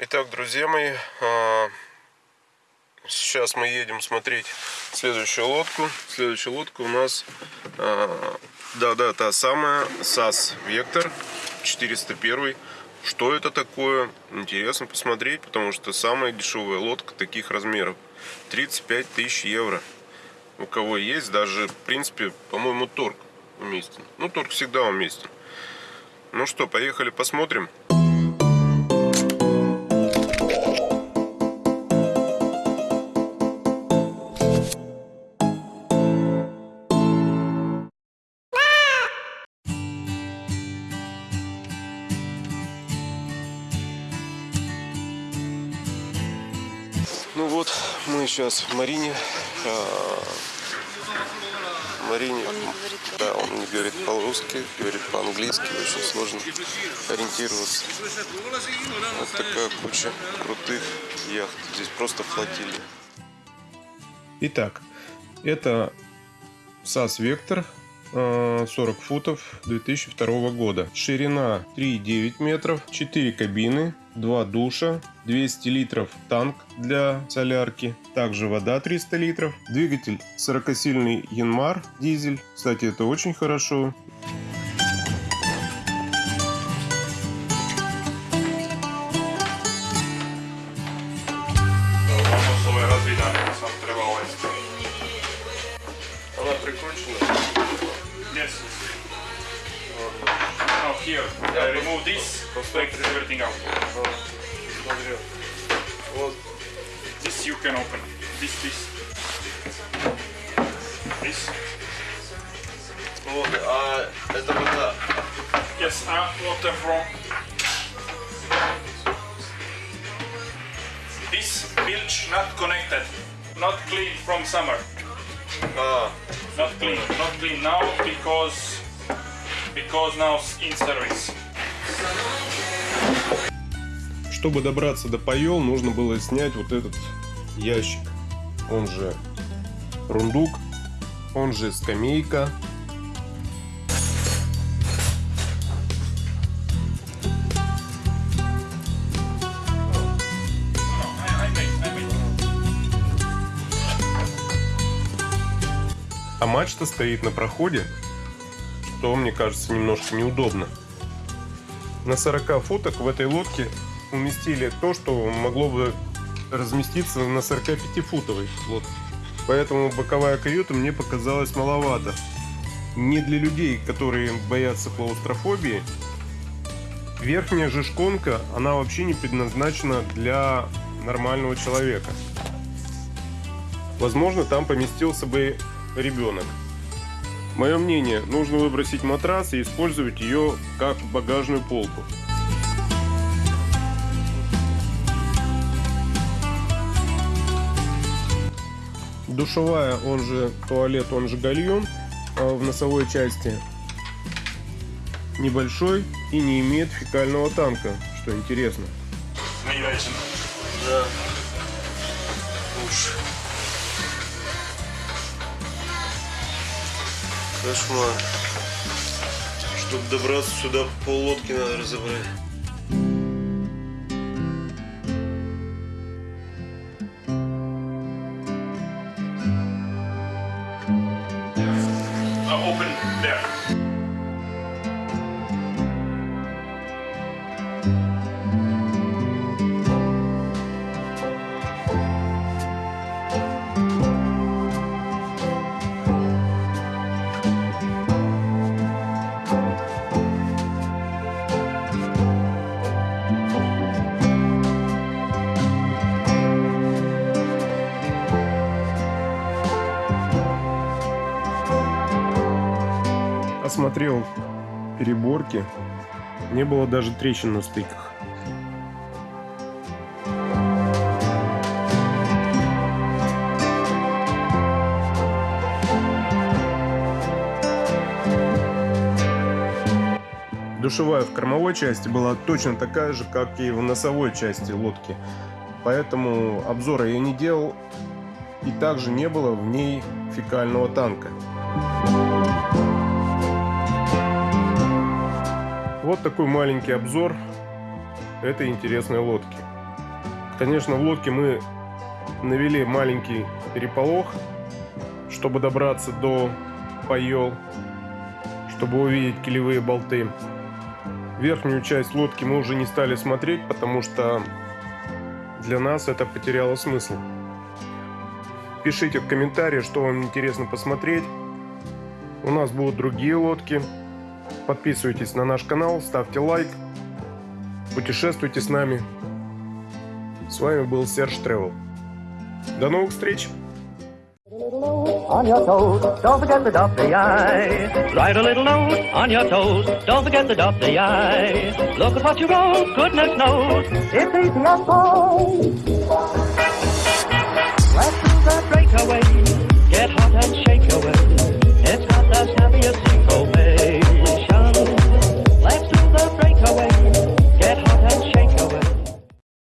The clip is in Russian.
Итак, друзья мои, а, сейчас мы едем смотреть следующую лодку. Следующая лодка у нас, да-да, та самая САС Вектор 401. Что это такое? Интересно посмотреть, потому что самая дешевая лодка таких размеров. 35 тысяч евро. У кого есть, даже, в принципе, по-моему, торг уместен. Ну, торг всегда уместен. Ну что, поехали посмотрим. Ну вот, мы сейчас в Марине. А, Марине. Он не говорит Да, он не говорит по-русски, говорит по-английски. Очень сложно ориентироваться. Вот такая куча крутых яхт. Здесь просто флотилия. Итак, это САС Вектор э, 40 футов 2002 года. Ширина 3,9 метров, 4 кабины, 2 душа, 200 литров танк для солярки, также вода 300 литров, двигатель 40-сильный Янмар дизель, кстати это очень хорошо. Она прикручена. Yes. Now here, I remove this, take everything out. Смотрю. Вот This you can open. This, this. This. Вот, а это вода. Yes, uh, water from. This bilge not connected. Not clean from summer. А, Not clean. Not clean now because because now in service. Чтобы добраться до Паел, нужно было снять вот этот ящик. Он же рундук, он же скамейка. А мачта стоит на проходе, что мне кажется немножко неудобно. На 40 футах в этой лодке уместили то, что могло бы разместиться на 45-футовой лодке. Поэтому боковая каюта мне показалась маловато. Не для людей, которые боятся клаустрофобии. Верхняя же шконка, она вообще не предназначена для нормального человека. Возможно, там поместился бы ребенок. Мое мнение, нужно выбросить матрас и использовать ее как багажную полку. Душевая, он же туалет, он же гальон а, в носовой части небольшой и не имеет фекального танка, что интересно. Mediation. Да. Уж. Кошмар. Чтобы добраться сюда, пол лодки надо разобрать. Uh, open there. Осмотрел переборки. Не было даже трещин на стыках. Душевая в кормовой части была точно такая же, как и в носовой части лодки. Поэтому обзора я не делал. И также не было в ней фекального танка. Вот такой маленький обзор этой интересной лодки. Конечно, в лодке мы навели маленький переполох, чтобы добраться до Пайол, чтобы увидеть килевые болты. Верхнюю часть лодки мы уже не стали смотреть, потому что для нас это потеряло смысл. Пишите в комментарии, что вам интересно посмотреть. У нас будут другие лодки. Подписывайтесь на наш канал, ставьте лайк, путешествуйте с нами. С вами был Серж Тревел. До новых встреч! on your toes. Don't forget to dot the I. Write a little note on your toes. Don't forget to dot the I. Look at what you wrote. Goodness knows it's easy as pie. Let's do the breakaway.